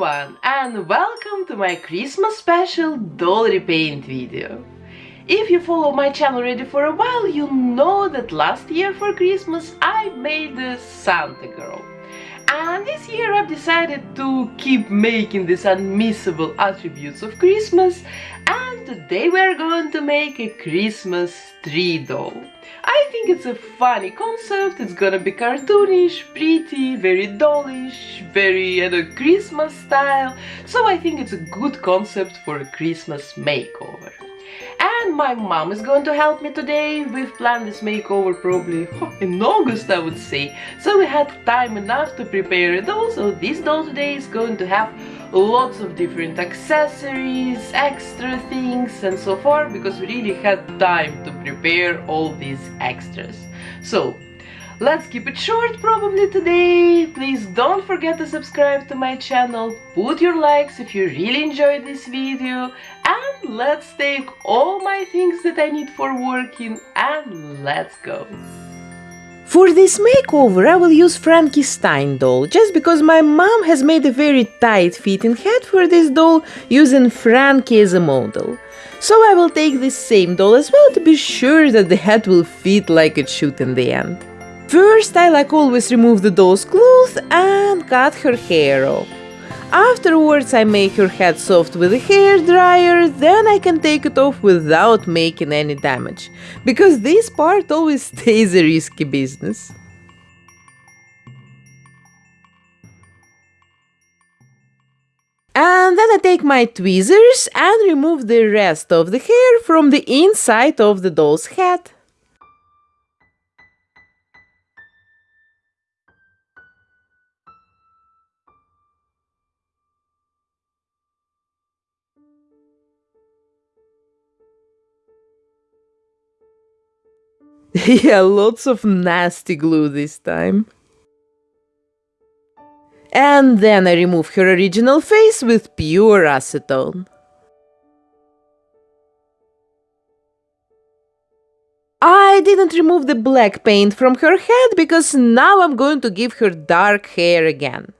everyone and welcome to my Christmas special doll repaint video. If you follow my channel already for a while, you know that last year for Christmas I made the Santa girl. And this year I've decided to keep making these unmissable attributes of Christmas and today we're going to make a Christmas tree doll. I think it's a funny concept, it's gonna be cartoonish, pretty, very dollish, very at a Christmas style, so I think it's a good concept for a Christmas makeover. And my mom is going to help me today. We've planned this makeover probably in August, I would say. So we had time enough to prepare a doll. So this doll today is going to have lots of different accessories, extra things and so forth because we really had time to prepare all these extras. So Let's keep it short probably today. Please don't forget to subscribe to my channel, put your likes if you really enjoyed this video and let's take all my things that I need for working and let's go. For this makeover I will use Frankie Stein doll, just because my mom has made a very tight fitting head for this doll using Frankie as a model. So I will take this same doll as well to be sure that the head will fit like it should in the end. First, I like always remove the doll's clothes and cut her hair off. Afterwards, I make her head soft with a hair dryer, then I can take it off without making any damage, because this part always stays a risky business. And then I take my tweezers and remove the rest of the hair from the inside of the doll's head. yeah, lots of nasty glue this time. And then I remove her original face with pure acetone. I didn't remove the black paint from her head because now I'm going to give her dark hair again.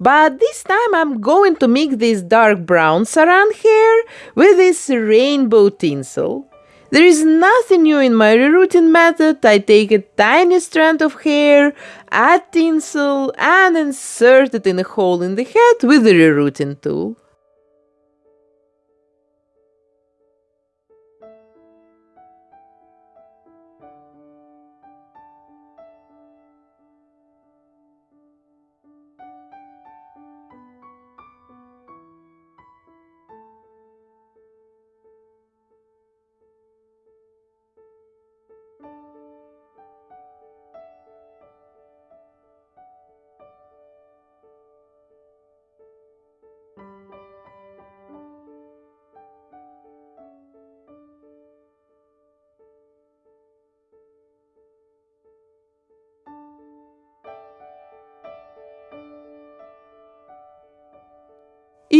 But this time I'm going to mix this dark brown saran hair with this rainbow tinsel. There is nothing new in my rerouting method. I take a tiny strand of hair, add tinsel, and insert it in a hole in the head with the rerouting tool.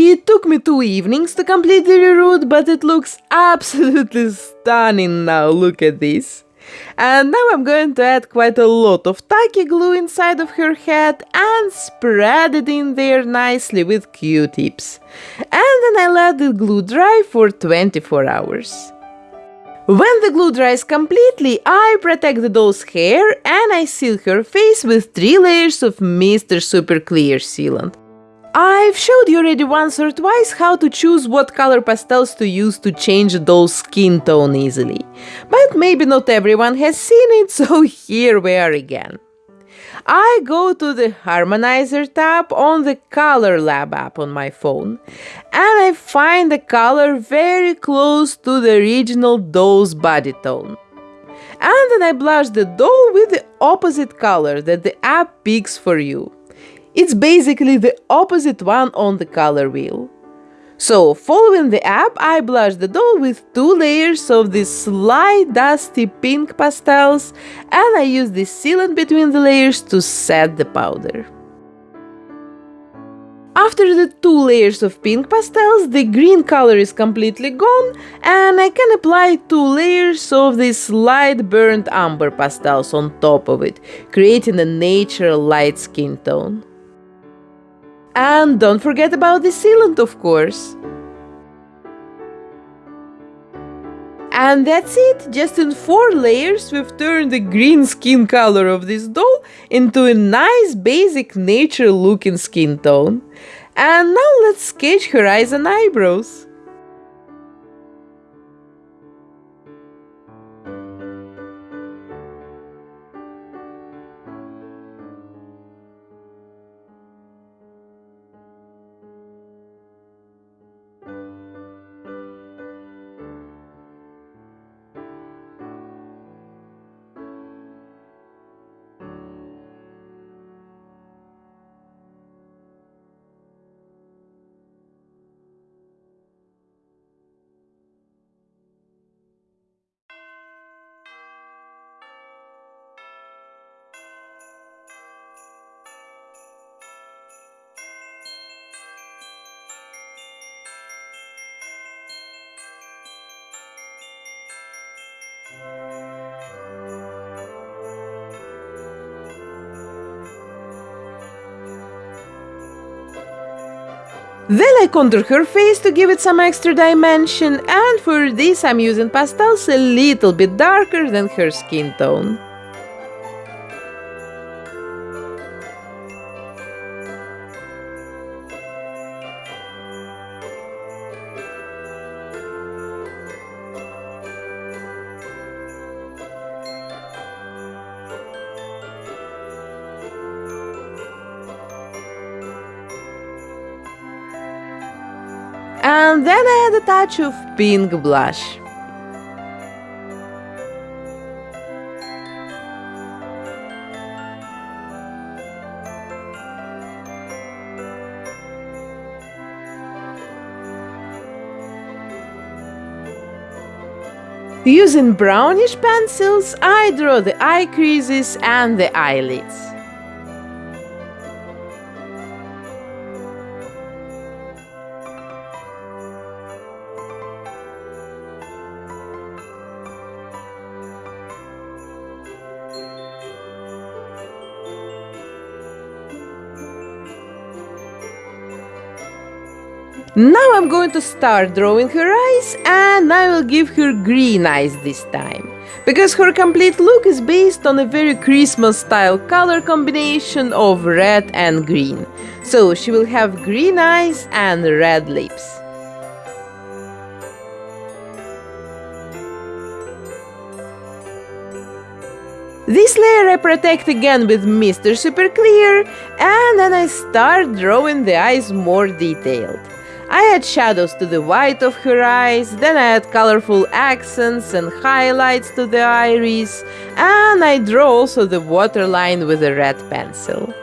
It took me two evenings to complete the reroute, but it looks absolutely stunning now, look at this. And now I'm going to add quite a lot of tacky glue inside of her head and spread it in there nicely with q-tips. And then I let the glue dry for 24 hours. When the glue dries completely, I protect the doll's hair and I seal her face with 3 layers of Mr. Super Clear sealant. I've showed you already once or twice how to choose what color pastels to use to change a doll's skin tone easily. But maybe not everyone has seen it, so here we are again. I go to the Harmonizer tab on the Color Lab app on my phone and I find the color very close to the original doll's body tone. And then I blush the doll with the opposite color that the app picks for you. It's basically the opposite one on the color wheel. So, following the app, I blush the doll with two layers of these light dusty pink pastels and I use the sealant between the layers to set the powder. After the two layers of pink pastels, the green color is completely gone and I can apply two layers of these light burnt amber pastels on top of it, creating a natural light skin tone. And don't forget about the sealant, of course. And that's it, just in 4 layers we've turned the green skin color of this doll into a nice basic nature looking skin tone. And now let's sketch her eyes and eyebrows. Then I contour her face to give it some extra dimension and for this I'm using pastels a little bit darker than her skin tone. Then I add a touch of pink blush. Using brownish pencils, I draw the eye creases and the eyelids. Going to start drawing her eyes and I will give her green eyes this time. Because her complete look is based on a very Christmas style color combination of red and green. So she will have green eyes and red lips. This layer I protect again with Mr. Super Clear and then I start drawing the eyes more detailed. I add shadows to the white of her eyes, then I add colorful accents and highlights to the iris, and I draw also the waterline with a red pencil.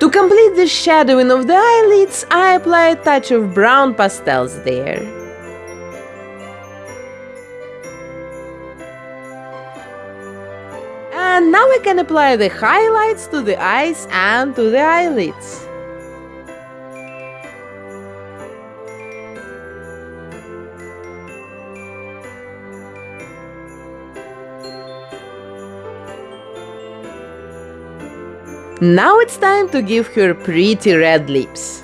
To complete the shadowing of the eyelids, I apply a touch of brown pastels there. And now I can apply the highlights to the eyes and to the eyelids. Now it's time to give her pretty red lips.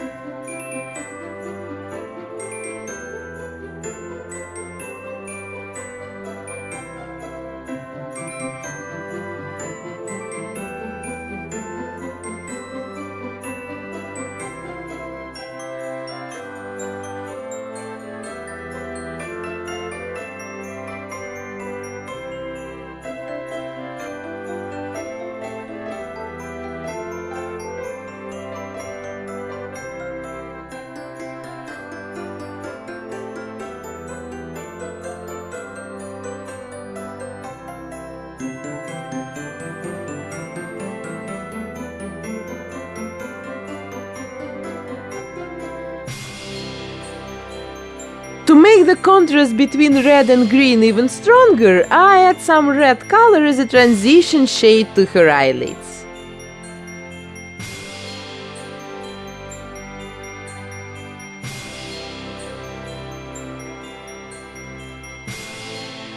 the contrast between red and green even stronger, I add some red color as a transition shade to her eyelids.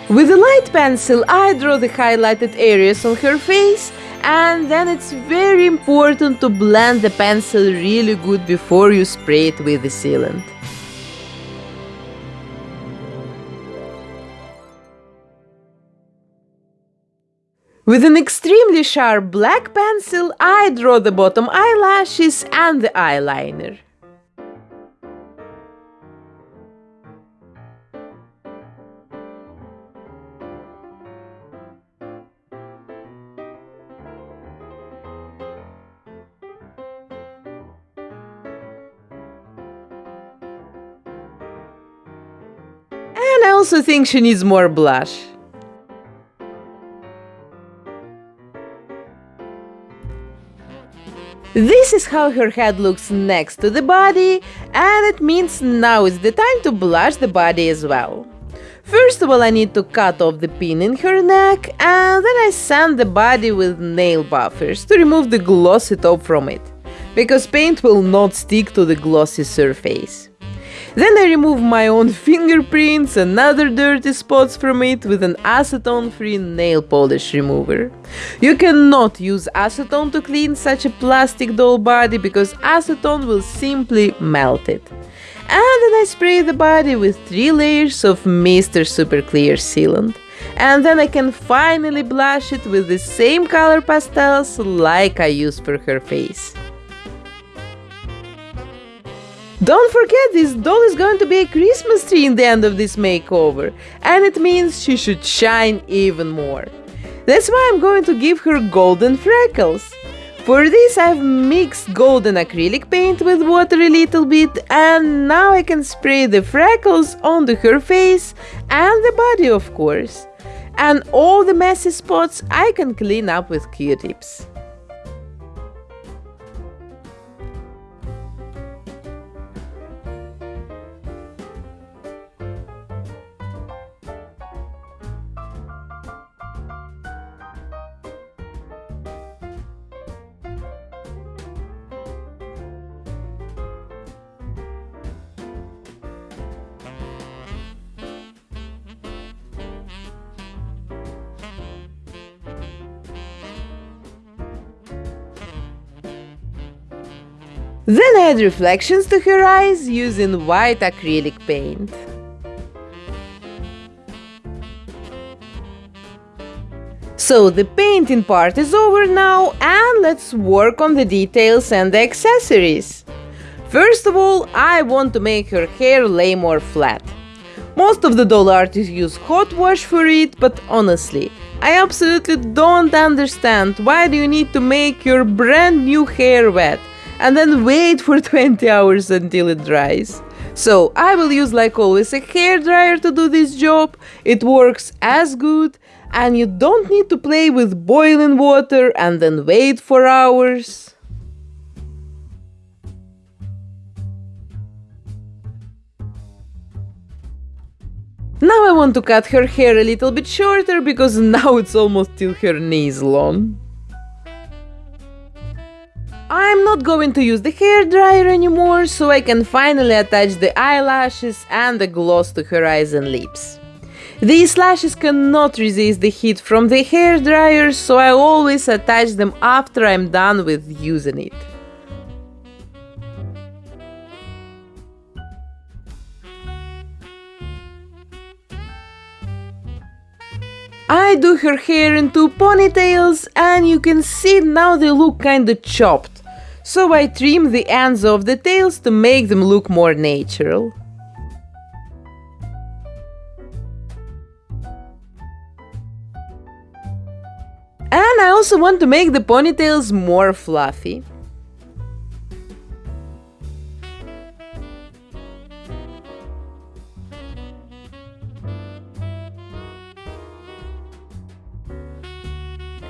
With a light pencil, I draw the highlighted areas on her face and then it's very important to blend the pencil really good before you spray it with the sealant. With an extremely sharp black pencil, I draw the bottom eyelashes and the eyeliner. And I also think she needs more blush. This is how her head looks next to the body, and it means now is the time to blush the body as well. First of all, I need to cut off the pin in her neck, and then I sand the body with nail buffers to remove the glossy top from it, because paint will not stick to the glossy surface. Then I remove my own fingerprints and other dirty spots from it with an acetone-free nail polish remover. You cannot use acetone to clean such a plastic doll body because acetone will simply melt it. And then I spray the body with 3 layers of Mr. Super Clear sealant. And then I can finally blush it with the same color pastels like I used for her face. Don't forget, this doll is going to be a Christmas tree in the end of this makeover, and it means she should shine even more. That's why I'm going to give her golden freckles. For this I've mixed golden acrylic paint with water a little bit and now I can spray the freckles onto her face and the body of course. And all the messy spots I can clean up with q-tips. Then add reflections to her eyes using white acrylic paint. So the painting part is over now and let's work on the details and the accessories. First of all, I want to make her hair lay more flat. Most of the doll artists use hot wash for it, but honestly, I absolutely don't understand why do you need to make your brand new hair wet and then wait for 20 hours until it dries. So I will use like always a hair dryer to do this job, it works as good and you don't need to play with boiling water and then wait for hours. Now I want to cut her hair a little bit shorter because now it's almost till her knees long. I'm not going to use the hair dryer anymore, so I can finally attach the eyelashes and the gloss to her eyes and lips. These lashes cannot resist the heat from the hair dryer, so I always attach them after I'm done with using it. I do her hair in two ponytails and you can see now they look kinda chopped so I trim the ends of the tails to make them look more natural. And I also want to make the ponytails more fluffy.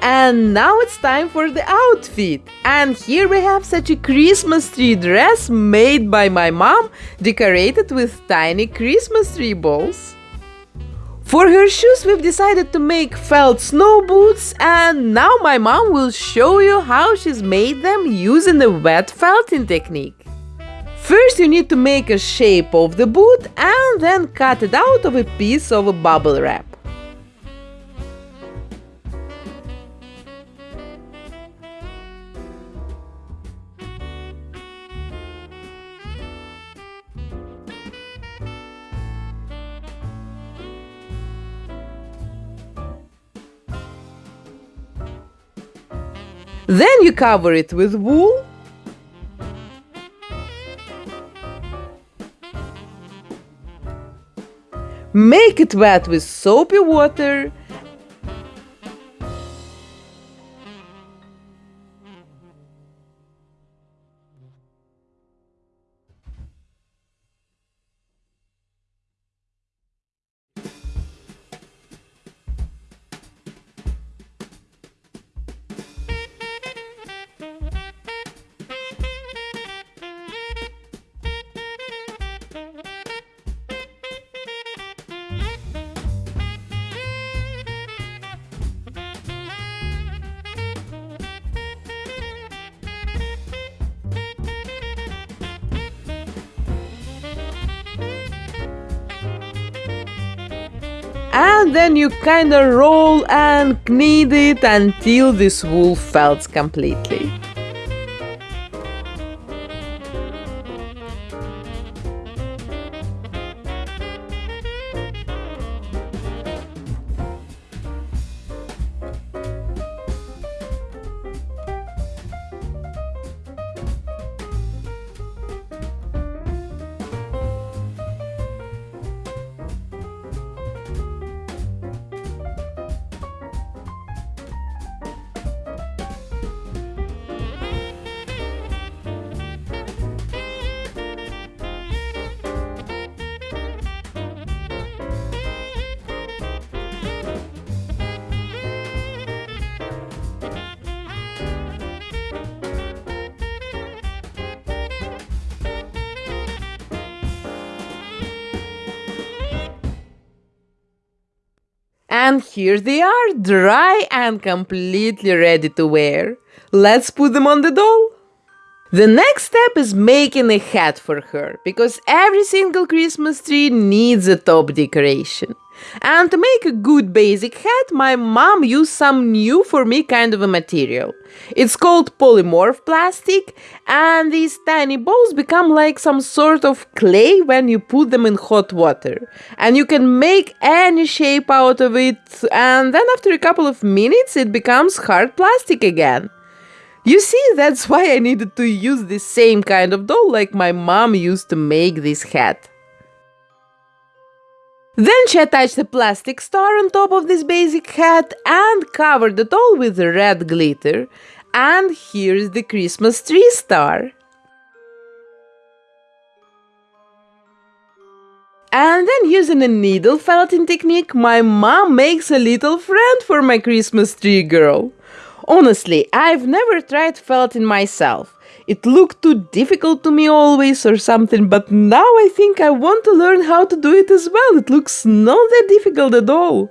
And now it's time for the outfit. And here we have such a Christmas tree dress made by my mom, decorated with tiny Christmas tree balls. For her shoes we've decided to make felt snow boots and now my mom will show you how she's made them using the wet felting technique. First you need to make a shape of the boot and then cut it out of a piece of bubble wrap. Then you cover it with wool. Make it wet with soapy water and then you kinda roll and knead it until this wool felts completely. And here they are, dry and completely ready to wear. Let's put them on the doll. The next step is making a hat for her, because every single Christmas tree needs a top decoration. And to make a good basic hat, my mom used some new for me kind of a material. It's called polymorph plastic, and these tiny balls become like some sort of clay when you put them in hot water. And you can make any shape out of it, and then after a couple of minutes, it becomes hard plastic again. You see, that's why I needed to use the same kind of doll like my mom used to make this hat. Then she attached a plastic star on top of this basic hat and covered the doll with red glitter. And here's the Christmas tree star. And then using a needle felting technique, my mom makes a little friend for my Christmas tree girl. Honestly, I've never tried felting myself. It looked too difficult to me always or something, but now I think I want to learn how to do it as well. It looks not that difficult at all.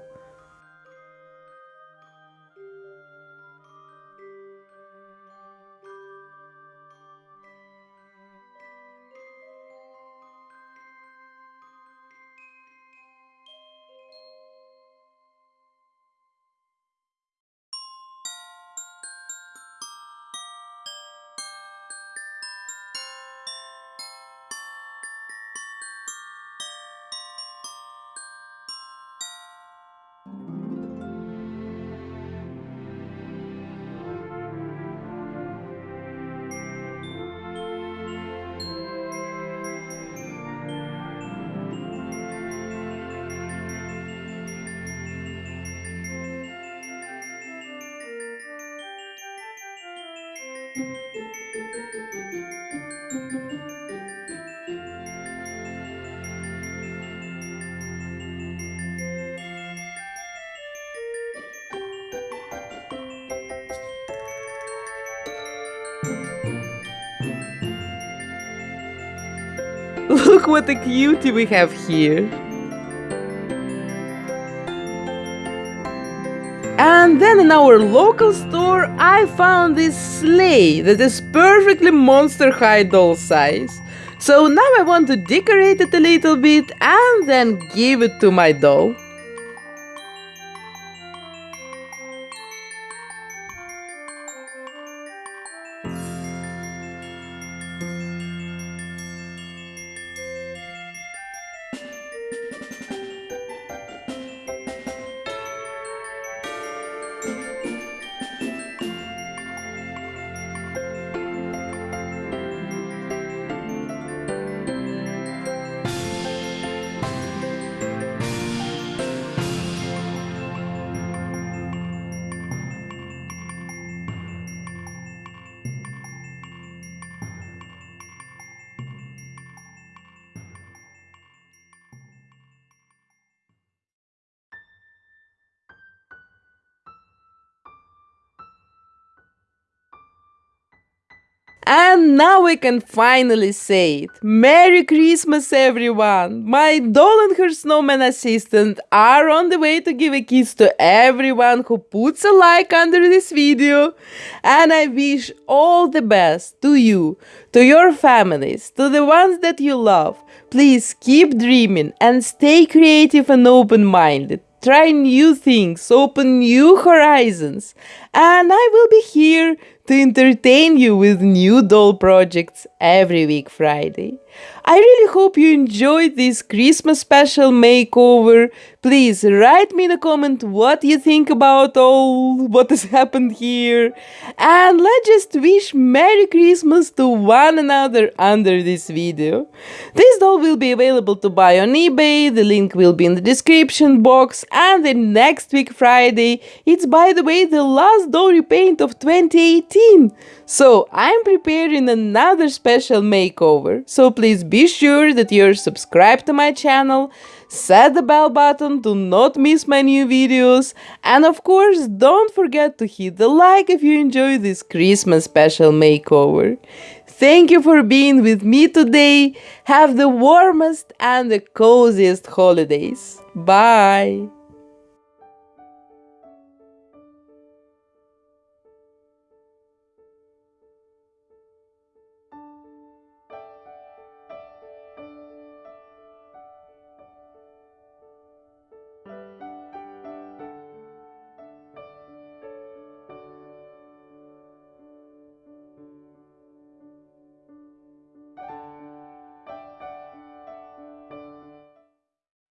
Look what a cutie we have here. And then in our local store, I found this sleigh that is perfectly monster high doll size. So now I want to decorate it a little bit and then give it to my doll. And now we can finally say it. Merry Christmas, everyone! My doll and her snowman assistant are on the way to give a kiss to everyone who puts a like under this video. And I wish all the best to you, to your families, to the ones that you love. Please keep dreaming and stay creative and open minded try new things, open new horizons, and I will be here to entertain you with new doll projects every week Friday. I really hope you enjoyed this Christmas special makeover. Please write me in a comment what you think about all what has happened here. And let's just wish Merry Christmas to one another under this video. This doll will be available to buy on eBay, the link will be in the description box. And the next week Friday, it's by the way the last doll repaint of 2018. So I'm preparing another special makeover, so please be sure that you're subscribed to my channel, set the bell button to not miss my new videos, and of course don't forget to hit the like if you enjoy this Christmas special makeover. Thank you for being with me today. Have the warmest and the coziest holidays. Bye.